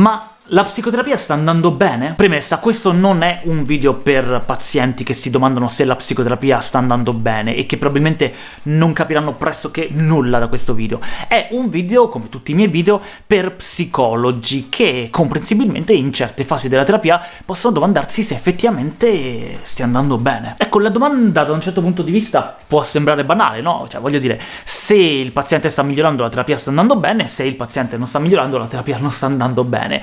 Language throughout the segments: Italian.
Ma la psicoterapia sta andando bene? Premessa, questo non è un video per pazienti che si domandano se la psicoterapia sta andando bene e che probabilmente non capiranno pressoché nulla da questo video. È un video, come tutti i miei video, per psicologi che, comprensibilmente, in certe fasi della terapia possono domandarsi se effettivamente stia andando bene. Ecco, la domanda da un certo punto di vista può sembrare banale, no? Cioè, voglio dire, se il paziente sta migliorando la terapia sta andando bene, se il paziente non sta migliorando la terapia non sta andando bene.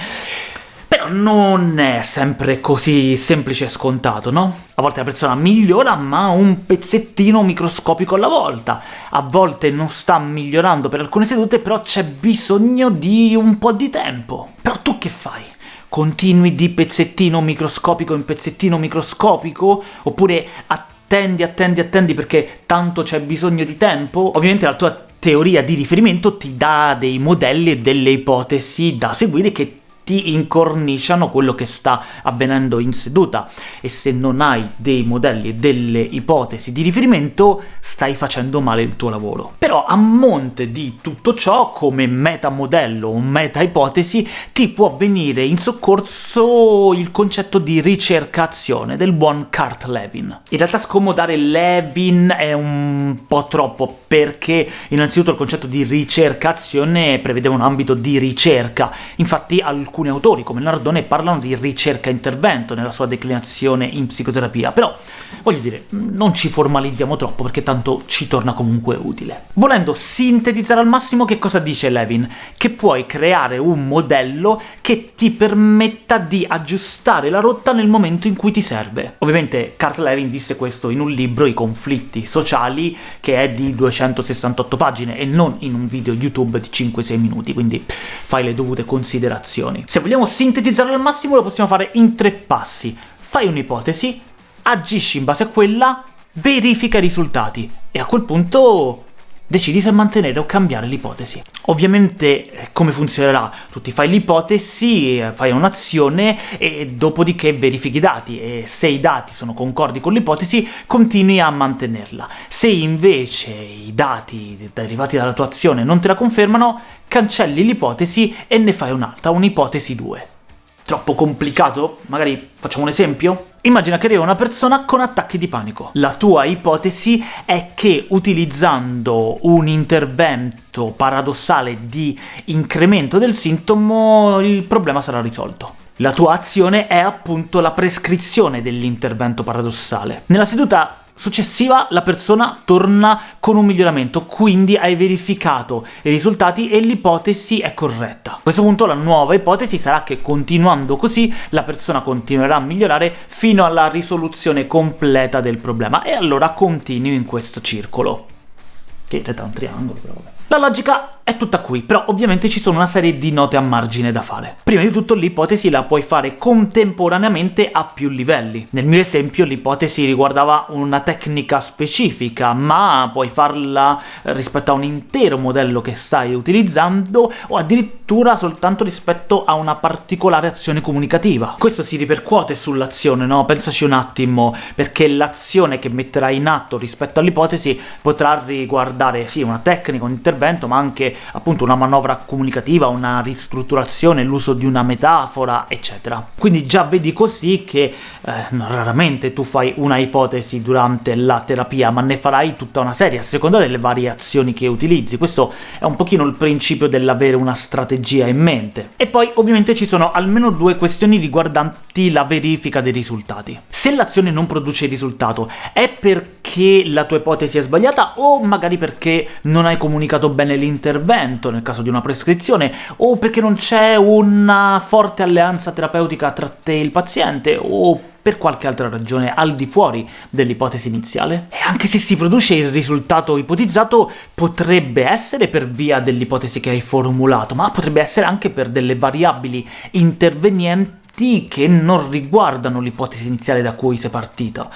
Però non è sempre così semplice e scontato, no? A volte la persona migliora, ma un pezzettino microscopico alla volta. A volte non sta migliorando per alcune sedute, però c'è bisogno di un po' di tempo. Però tu che fai? Continui di pezzettino microscopico in pezzettino microscopico? Oppure attendi, attendi, attendi perché tanto c'è bisogno di tempo? Ovviamente la tua teoria di riferimento ti dà dei modelli e delle ipotesi da seguire che ti incorniciano quello che sta avvenendo in seduta, e se non hai dei modelli e delle ipotesi di riferimento, stai facendo male il tuo lavoro. Però a monte di tutto ciò, come metamodello o meta-ipotesi, ti può venire in soccorso il concetto di ricercazione del buon Kurt Levin. In realtà scomodare Levin è un po' troppo, perché innanzitutto il concetto di ricercazione prevedeva un ambito di ricerca, infatti alcuni alcuni autori, come Nardone, parlano di ricerca-intervento nella sua declinazione in psicoterapia, però, voglio dire, non ci formalizziamo troppo, perché tanto ci torna comunque utile. Volendo sintetizzare al massimo, che cosa dice Levin? Che puoi creare un modello che ti permetta di aggiustare la rotta nel momento in cui ti serve. Ovviamente Carl Levin disse questo in un libro, I conflitti sociali, che è di 268 pagine, e non in un video YouTube di 5-6 minuti, quindi fai le dovute considerazioni. Se vogliamo sintetizzarlo al massimo lo possiamo fare in tre passi. Fai un'ipotesi, agisci in base a quella, verifica i risultati, e a quel punto decidi se mantenere o cambiare l'ipotesi. Ovviamente eh, come funzionerà? Tu ti fai l'ipotesi, eh, fai un'azione e dopodiché verifichi i dati, e se i dati sono concordi con l'ipotesi continui a mantenerla. Se invece i dati derivati dalla tua azione non te la confermano, cancelli l'ipotesi e ne fai un'altra, un'ipotesi 2. Troppo complicato? Magari facciamo un esempio? Immagina che arriva una persona con attacchi di panico. La tua ipotesi è che utilizzando un intervento paradossale di incremento del sintomo il problema sarà risolto. La tua azione è appunto la prescrizione dell'intervento paradossale. Nella seduta successiva la persona torna con un miglioramento, quindi hai verificato i risultati e l'ipotesi è corretta. A questo punto la nuova ipotesi sarà che continuando così la persona continuerà a migliorare fino alla risoluzione completa del problema, e allora continui in questo circolo. Che in realtà è un triangolo, però vabbè. La logica è tutta qui, però ovviamente ci sono una serie di note a margine da fare. Prima di tutto l'ipotesi la puoi fare contemporaneamente a più livelli. Nel mio esempio l'ipotesi riguardava una tecnica specifica, ma puoi farla rispetto a un intero modello che stai utilizzando, o addirittura soltanto rispetto a una particolare azione comunicativa. Questo si ripercuote sull'azione, no? Pensaci un attimo, perché l'azione che metterai in atto rispetto all'ipotesi potrà riguardare, sì, una tecnica, un intervento, ma anche appunto una manovra comunicativa, una ristrutturazione, l'uso di una metafora, eccetera. Quindi già vedi così che eh, raramente tu fai una ipotesi durante la terapia, ma ne farai tutta una serie, a seconda delle variazioni che utilizzi. Questo è un pochino il principio dell'avere una strategia in mente. E poi ovviamente ci sono almeno due questioni riguardanti la verifica dei risultati. Se l'azione non produce risultato, è perché la tua ipotesi è sbagliata o magari perché non hai comunicato bene l'intervento intervento nel caso di una prescrizione, o perché non c'è una forte alleanza terapeutica tra te e il paziente, o per qualche altra ragione al di fuori dell'ipotesi iniziale. E anche se si produce il risultato ipotizzato, potrebbe essere per via dell'ipotesi che hai formulato, ma potrebbe essere anche per delle variabili intervenienti che non riguardano l'ipotesi iniziale da cui sei partita.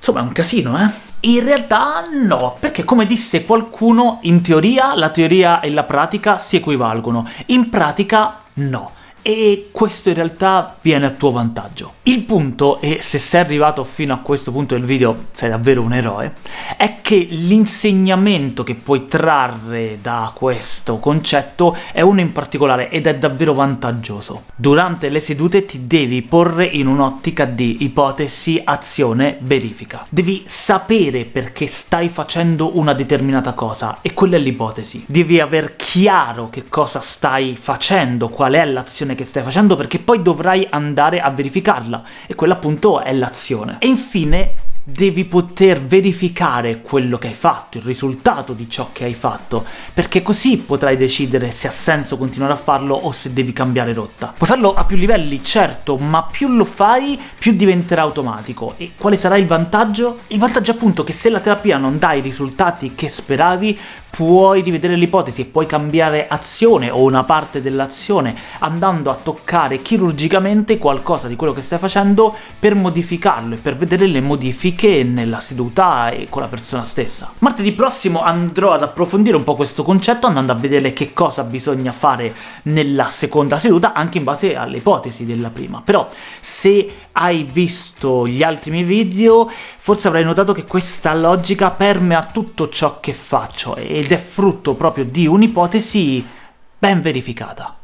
Insomma, è un casino, eh? In realtà no, perché come disse qualcuno, in teoria la teoria e la pratica si equivalgono, in pratica no. E questo in realtà viene a tuo vantaggio. Il punto, e se sei arrivato fino a questo punto del video sei davvero un eroe, è che l'insegnamento che puoi trarre da questo concetto è uno in particolare ed è davvero vantaggioso. Durante le sedute ti devi porre in un'ottica di ipotesi, azione, verifica. Devi sapere perché stai facendo una determinata cosa, e quella è l'ipotesi. Devi aver chiaro che cosa stai facendo, qual è l'azione che stai facendo, perché poi dovrai andare a verificarla, e quella appunto è l'azione. E infine devi poter verificare quello che hai fatto, il risultato di ciò che hai fatto, perché così potrai decidere se ha senso continuare a farlo o se devi cambiare rotta. Puoi farlo a più livelli, certo, ma più lo fai, più diventerà automatico. E quale sarà il vantaggio? Il vantaggio è appunto che se la terapia non dà i risultati che speravi, puoi rivedere l'ipotesi e puoi cambiare azione o una parte dell'azione andando a toccare chirurgicamente qualcosa di quello che stai facendo per modificarlo e per vedere le modifiche nella seduta e con la persona stessa. Martedì prossimo andrò ad approfondire un po' questo concetto andando a vedere che cosa bisogna fare nella seconda seduta anche in base alle ipotesi della prima. Però se hai visto gli altri miei video forse avrai notato che questa logica permea tutto ciò che faccio ed è frutto proprio di un'ipotesi ben verificata.